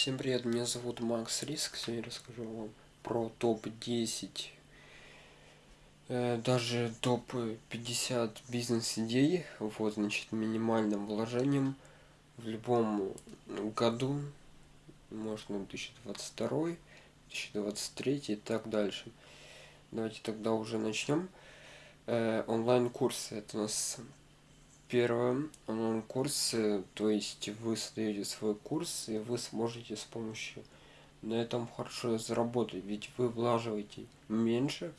Всем привет, меня зовут Макс Риск. Сегодня расскажу вам про топ-10, э, даже топ-50 бизнес-идей. Вот, значит, минимальным вложением в любом году, можно 2022, 2023 и так дальше. Давайте тогда уже начнем. Э, онлайн-курсы, это у нас первое онлайн-курс, то есть вы создаете свой курс, и вы сможете с помощью на этом хорошо заработать, ведь вы влаживаете меньше,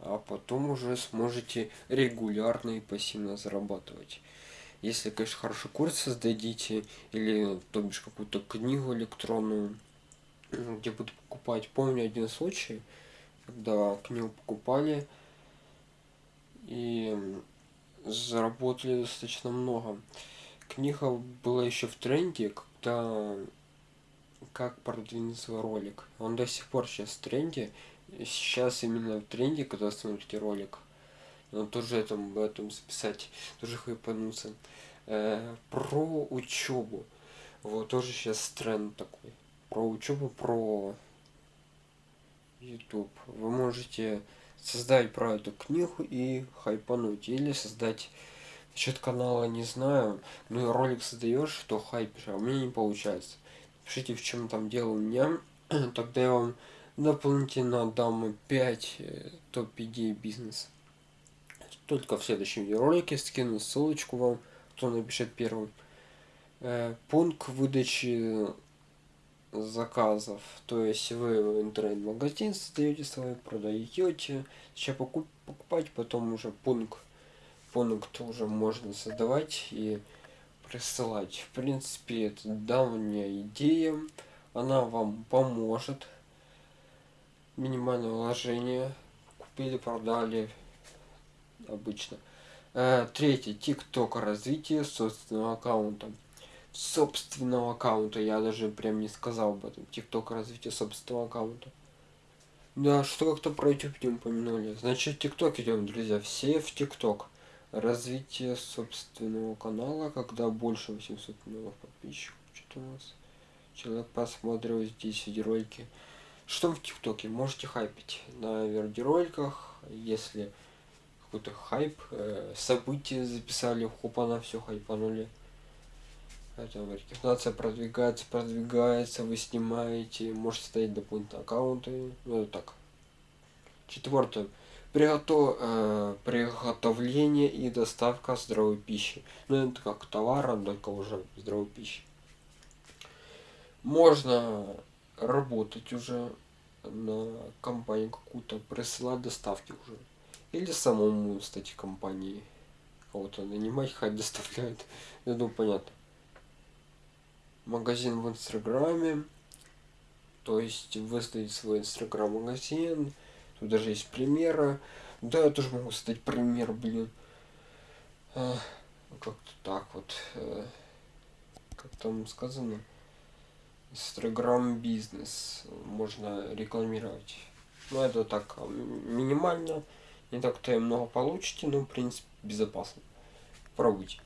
а потом уже сможете регулярно и пассивно зарабатывать. Если, конечно, хороший курс создадите, или, то бишь, какую-то книгу электронную, где будут покупать. Помню один случай, когда книгу покупали, и заработали достаточно много. Книга была еще в тренде, когда как продвинуть свой ролик. Он до сих пор сейчас в тренде. Сейчас именно в тренде, когда смотрите ролик. Но тоже этом, об этом записать, тоже хайпануться. Э, про учебу. Вот тоже сейчас тренд такой. Про учебу, про YouTube. Вы можете создать про эту книгу и хайпануть. Или создать насчет канала не знаю. Ну и ролик создаешь, то хайпишь, а у меня не получается. Пишите, в чем там дело у меня. Тогда я вам дополнительно дам 5 э, топ-идей бизнеса. Только в следующем видеоролике скину ссылочку вам, кто напишет первым. Э, пункт выдачи заказов. То есть вы в интернет-магазин создаете свой, продаете, сейчас покуп, покупать, потом уже пункт, пункт уже можно создавать и присылать. В принципе, это давняя идея, она вам поможет. Минимальное вложение, купили, продали, обычно. Э, третье, TikTok развитие собственного аккаунта собственного аккаунта. Я даже прям не сказал об этом. Тикток развитие собственного аккаунта. Да, что как-то про YouTube не упомянули. Значит, ТикТок идем, друзья. Все в ТикТок. Развитие собственного канала, когда больше 800 миллионов подписчиков. Что-то у нас. Человек посмотрел здесь видеоролики. Что в ТикТоке? Можете хайпить на видеороликах, если какой-то хайп, э, события записали, хопа на все хайпанули это рекомендация продвигается, продвигается, вы снимаете, можете стоять дополнительные аккаунты, ну так. Четвертое. Приготов... Э, приготовление и доставка здоровой пищи. Ну это как товара, только уже здоровой пищи. Можно работать уже на компанию какую-то, присылать доставки уже. Или самому, кстати, компании кого-то нанимать, хоть доставляют. Я думаю, понятно магазин в инстаграме. То есть выставить свой инстаграм магазин тут даже есть примеры да я тоже могу создать пример блин. А, как-то так вот э, как там сказано? Инстаграм бизнес можно рекламировать. Ну это так а, минимально. Не так-то и много получите но в принципе безопасно. Пробуйте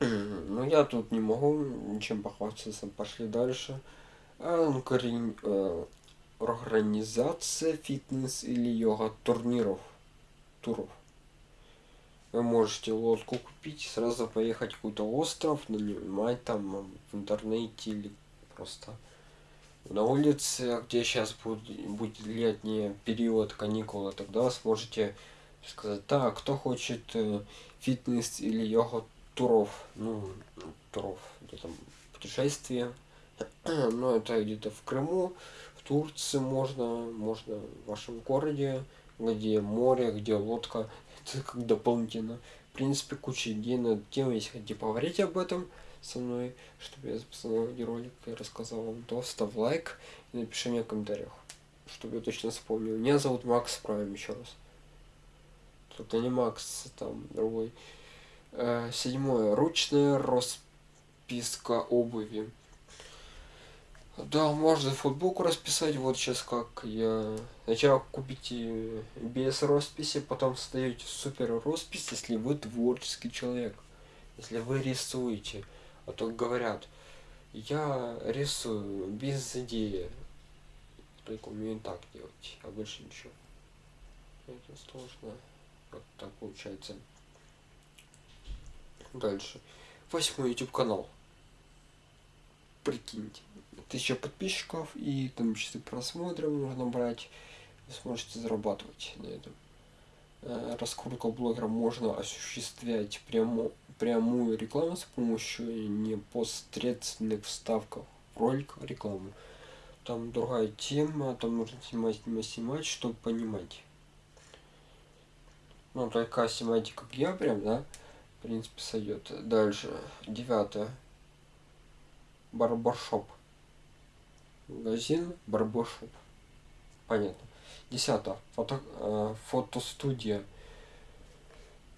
ну я тут не могу ничем похвастаться. Пошли дальше. Ну, корень, э, организация фитнес или йога турниров. Туров. Вы можете лодку купить, сразу поехать в какой-то остров, нанимать там в интернете или просто на улице, где сейчас будет, будет летний период каникулы, тогда сможете сказать, так, кто хочет э, фитнес или йога туров, ну, туров, где там путешествия. Но это где-то в Крыму, в Турции можно, можно в вашем городе, где море, где лодка. Это как дополнительно. В принципе, куча идей на тему, если хотите поговорить об этом со мной, чтобы я записал ролик и рассказал вам, то ставь лайк и напиши мне в комментариях, чтобы я точно вспомнил. Меня зовут Макс Прайм еще раз. Только не Макс, там другой. Э, седьмое. Ручная расписка обуви. Да, можно футболку расписать. Вот сейчас как я... Сначала купите без росписи, потом создаете супер роспись, если вы творческий человек. Если вы рисуете. А то говорят, я рисую без идеи. Только умею так делать, а больше ничего. Это сложно. Вот так получается. Дальше. Восьмой YouTube канал. Прикиньте. Тысяча подписчиков и там часы просмотров можно брать. Вы сможете зарабатывать на этом. Э, раскрутку блогера можно осуществлять прямо, прямую рекламу с помощью непосредственных вставков в ролик рекламу. Там другая тема, там нужно снимать, снимать, снимать, чтобы понимать. Ну, только снимайте, как я прям, да, в принципе, сойдет. Дальше, девятое. Барбаршоп. Магазин Барбаршоп. Понятно. Десятое. Фото, э, фотостудия.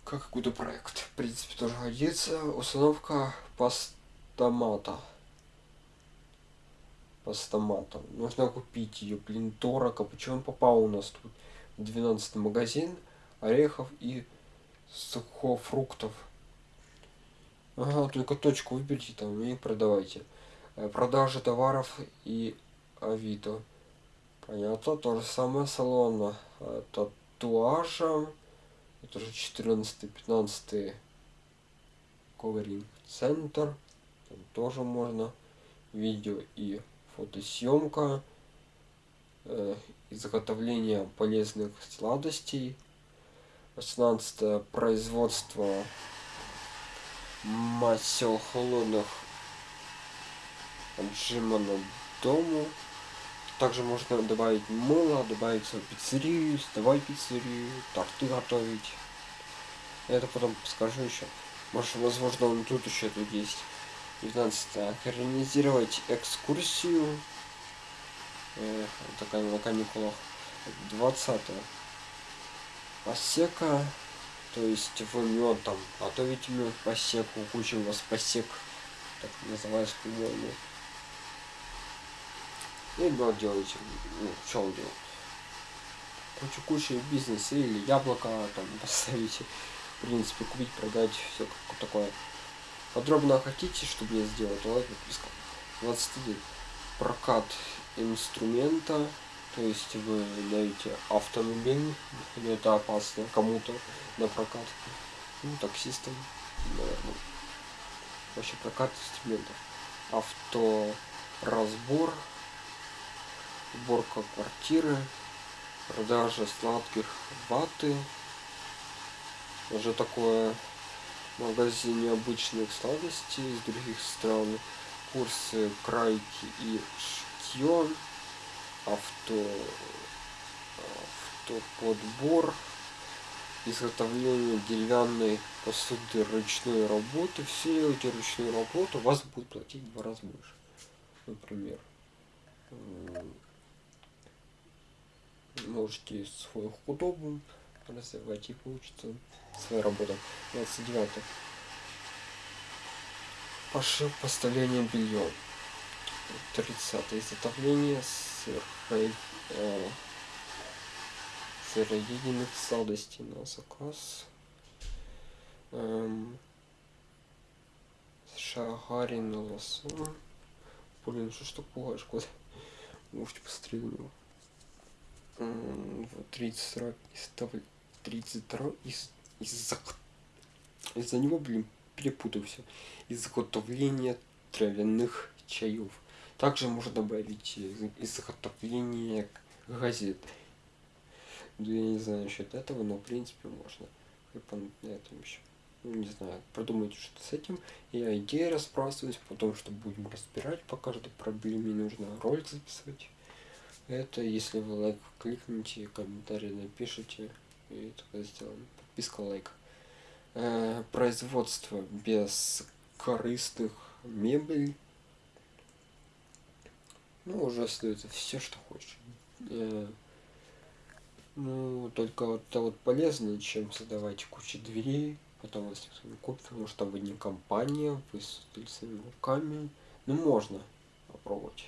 Как какой-то проект. В принципе, тоже годится. Установка постамата. Постамата. Нужно купить ее. Блин, дорого. Почему попал у нас тут? В 12 магазин орехов и сухофруктов. Ага, только точку выберите там и продавайте. Э, продажа товаров и Авито. Понятно, то же самое салона э, татуажа. Это уже 14-15 ковринг центр. Там тоже можно видео и фотосъемка. Э, изготовление полезных сладостей. 18 производство масел холодных отжима на дому. Также можно добавить мыло, добавить свою пиццерию, сдавать пиццерию, торты готовить. Это потом скажу еще. Может, возможно, он тут еще тут есть. 19. Организировать экскурсию. Э, такая на каникулах. 20. Посека. То есть вы мед там готовите мед посеку. Куча у вас посек. Так называется, по-моему. И мед делаете. Ну, что он делает? Кучу кучу бизнеса или яблоко там поставите. В принципе, купить, продать, все такое. Подробно хотите, чтобы я сделал, то подписка. 21. Прокат инструмента то есть вы даете автомобиль, или это опасно кому-то на прокат, ну, таксистам, наверное. Вообще прокат инструментов. Авторазбор, уборка квартиры, продажа сладких ваты. Уже такое магазин необычных сладостей из других стран. Курсы крайки и шкьон авто, автоподбор, изготовление деревянной посуды ручной работы. Все эти ручные работы вас будут платить в два раза больше. Например, можете свой удобным развивать и получится своя работа. 29. Пошив поставление белья. 30. Изготовление э, сыроеденных сладостей на заказ. Эм, шагарин лосо. Блин, что ж ты пугаешь, куда? Можете посмотреть на него. Вот 32 из 32 из из-за из-за него, блин, перепутался. Изготовление травяных чаев. Также можно добавить изготовление газет. Ну, я не знаю насчет этого, но в принципе можно. И на этом еще. Ну, не знаю, продумайте что с этим. Я идеи расспрашиваюсь, потом что будем разбирать по каждой проблеме, нужно ролик записывать. Это если вы лайк кликните, комментарий напишите, и тогда сделаем. Подписка, лайк. Э, производство без корыстных мебель ну, уже остается все, что хочешь. Э, ну, только вот это вот полезно, чем создавать кучу дверей, потом если кто купит, может там вы не компания, вы создали своими руками. Ну, можно попробовать.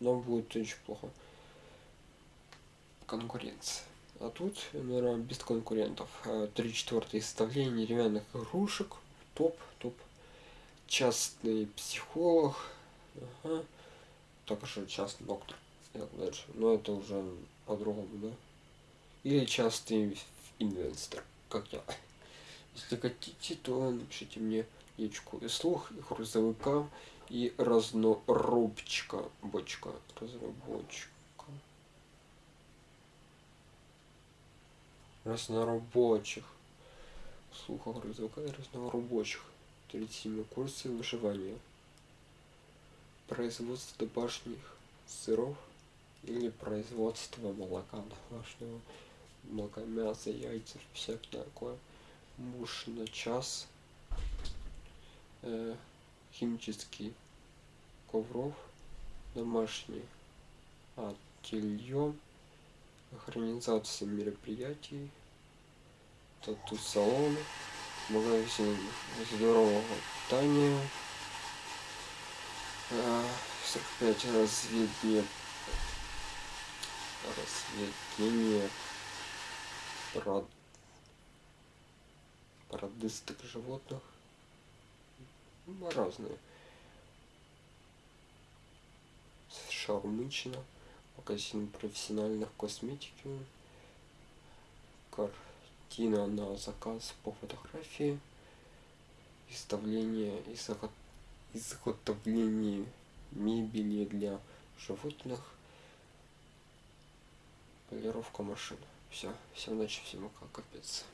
Но будет очень плохо. Конкуренция. А тут, наверное, без конкурентов. Э, три четвертое составление деревянных игрушек. Топ, топ. Частный психолог Ага. Только что частный доктор. Дальше. Но это уже по-другому, да? Или частый инвестор, как я. Если хотите, то напишите мне ячку и слух, и грузовика, и разнорубчика, бочка, разработчика. Разнорабочих. Слуха грузовика и разнорабочих. 37 курсы выживания. Производство домашних сыров или производство молока домашнего много мяса, яйца, всякое такое. Муж на час. Э, химический ковров. Домашний ателье. Организация мероприятий. Тату-салон. Магазин здорового питания. Э, 45 разведение разведение пород... породистых животных. Разные. Шаурмычина. Магазин профессиональных косметики. Картина на заказ по фотографии. Изготовление, изготовление мебели для животных. Полировка машин. Все, всем удачи, всем пока, капец.